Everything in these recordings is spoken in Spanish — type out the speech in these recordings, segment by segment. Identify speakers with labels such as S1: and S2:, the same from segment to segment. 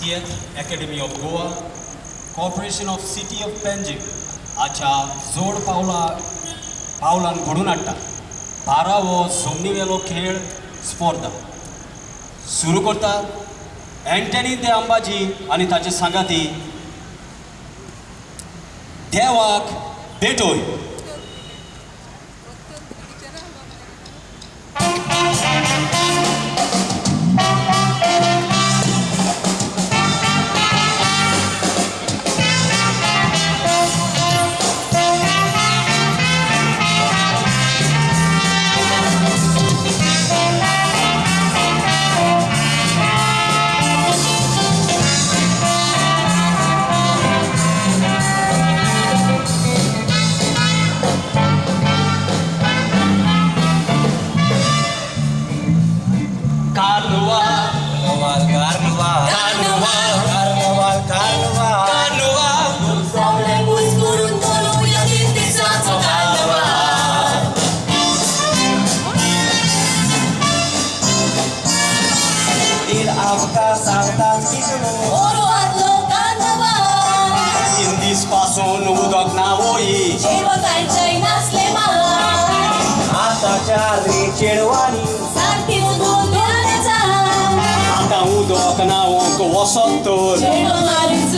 S1: 50th Academy of Goa, Corporation of City of Panjim हाच्या जोड पावला पावलान घडून हाडटा. बारा हो जमनीवेलो खेळ स्पर्धा. सुरू करतात एंटनी दे अंबाजी आनी ताचे सांगाती देवाक भेटोय
S2: лука, салтанки
S3: Уруат лука нова
S1: Індис пасун удок на вої
S3: Животай чай на слема
S2: Ата чарри червани
S3: Санти удок на вої
S1: Ата удок на вої
S3: Животай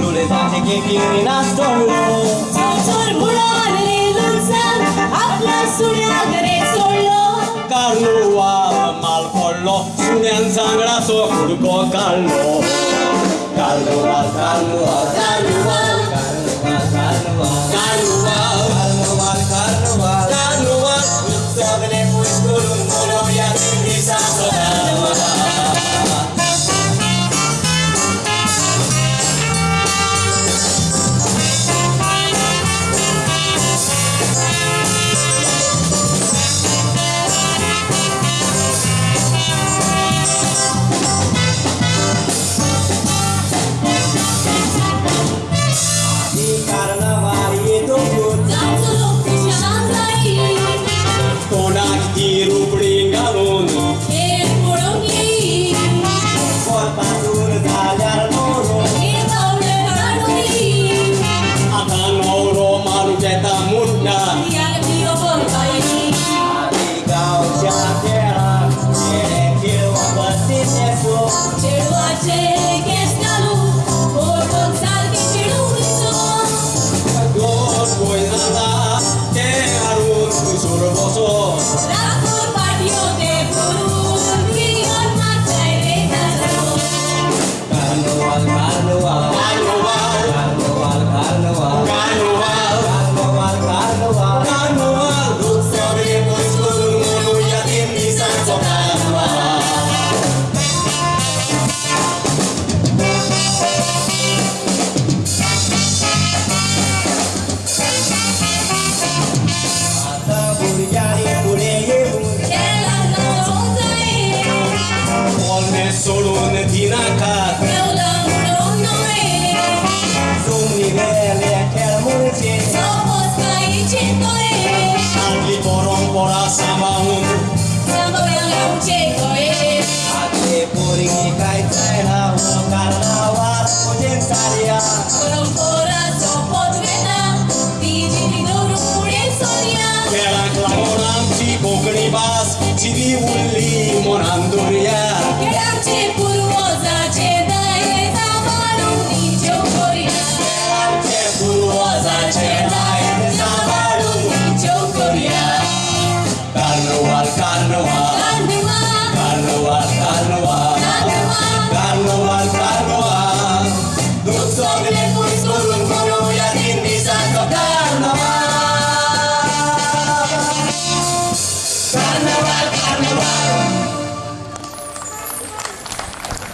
S2: luletaki gheghin astolo
S3: Ciorburoare lunțan, afla suneagăre solo
S1: Dar nu am alcoolo, suneanța graso curgo callo Callo, callo, callo, callo Yeah.
S2: Secretaria.
S3: Con un corazón por vena, dividido por historia.
S1: Que la gribas, chidi un.